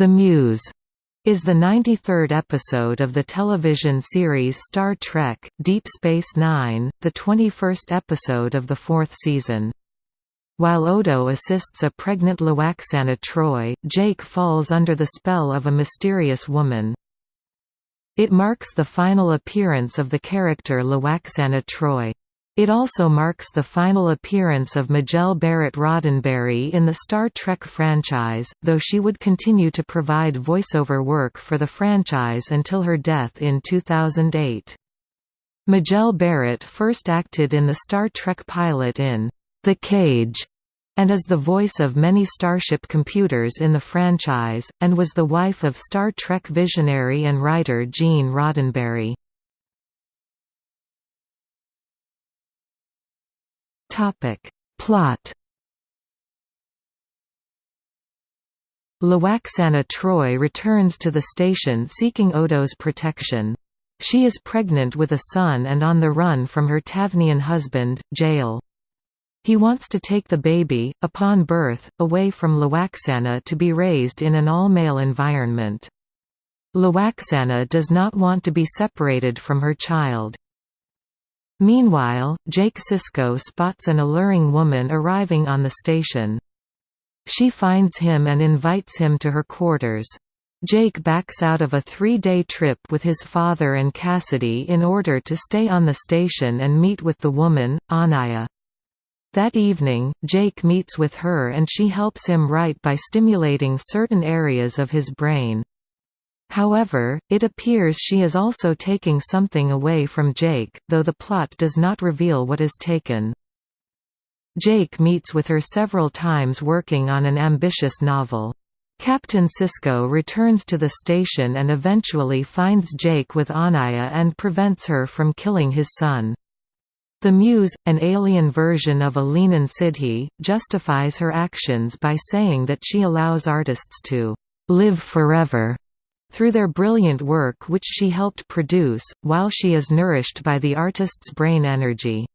The Muse is the 93rd episode of the television series Star Trek, Deep Space Nine, the 21st episode of the fourth season. While Odo assists a pregnant Lwaxana Troi, Jake falls under the spell of a mysterious woman. It marks the final appearance of the character Lwaxana Troi. It also marks the final appearance of Majel Barrett Roddenberry in the Star Trek franchise, though she would continue to provide voiceover work for the franchise until her death in 2008. Majel Barrett first acted in the Star Trek pilot in The Cage and is the voice of many Starship computers in the franchise, and was the wife of Star Trek visionary and writer Gene Roddenberry. Plot Lwaxana Troi returns to the station seeking Odo's protection. She is pregnant with a son and on the run from her Tavnian husband, Jeyal. He wants to take the baby, upon birth, away from Lwaxana to be raised in an all-male environment. Lwaxana does not want to be separated from her child. Meanwhile, Jake Sisko spots an alluring woman arriving on the station. She finds him and invites him to her quarters. Jake backs out of a three-day trip with his father and Cassidy in order to stay on the station and meet with the woman, Onaya. That evening, Jake meets with her and she helps him write by stimulating certain areas of his brain. However, it appears she is also taking something away from Jake, though the plot does not reveal what is taken. Jake meets with her several times working on an ambitious novel. Captain Sisko returns to the station and eventually finds Jake with Onaya and prevents her from killing his son. The Muse, an alien version of a Leanan Sidhe, justifies her actions by saying that she allows artists to live forever through their brilliant work which she helped produce, while she is nourished by the artist's brain energy.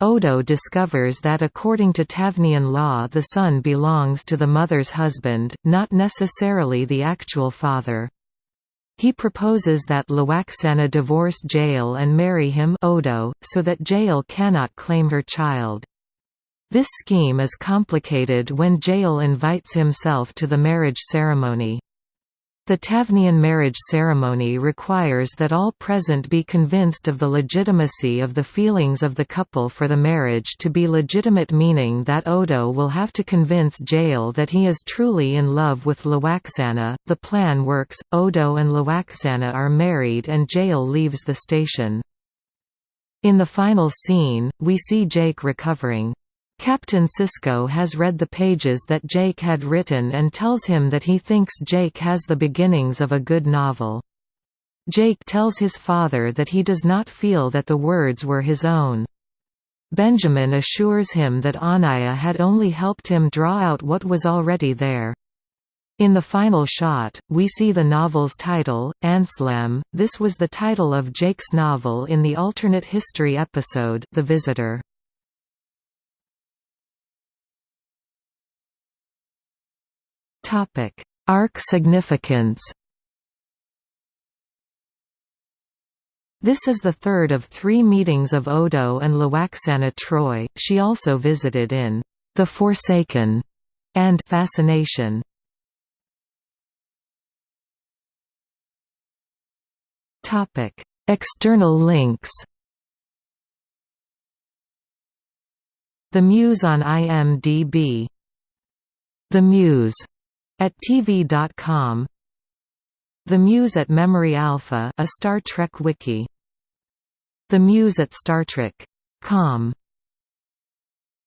Odo discovers that according to Tavnian law the son belongs to the mother's husband, not necessarily the actual father. He proposes that Lwaxana divorce Jeyal and marry him Odo, so that Jeyal cannot claim her child. This scheme is complicated when Jeyal invites himself to the marriage ceremony. The Tavnian marriage ceremony requires that all present be convinced of the legitimacy of the feelings of the couple for the marriage to be legitimate meaning that Odo will have to convince Jeyal that he is truly in love with Lwaxana. The plan works, Odo and Lwaxana are married and Jeyal leaves the station. In the final scene, we see Jake recovering. Captain Sisko has read the pages that Jake had written and tells him that he thinks Jake has the beginnings of a good novel. Jake tells his father that he does not feel that the words were his own. Benjamin assures him that Onaya had only helped him draw out what was already there. In the final shot, we see the novel's title, Anslem. This was the title of Jake's novel in the alternate history episode, The Visitor. Topic: Arc significance. This is the third of three meetings of Odo and Lwaxana Troi. She also visited in The Forsaken and Fascination. Topic: External links. The Muse on IMDb. The Muse at TV.com The Muse at Memory Alpha a Star Trek wiki. The Muse at StarTrek.com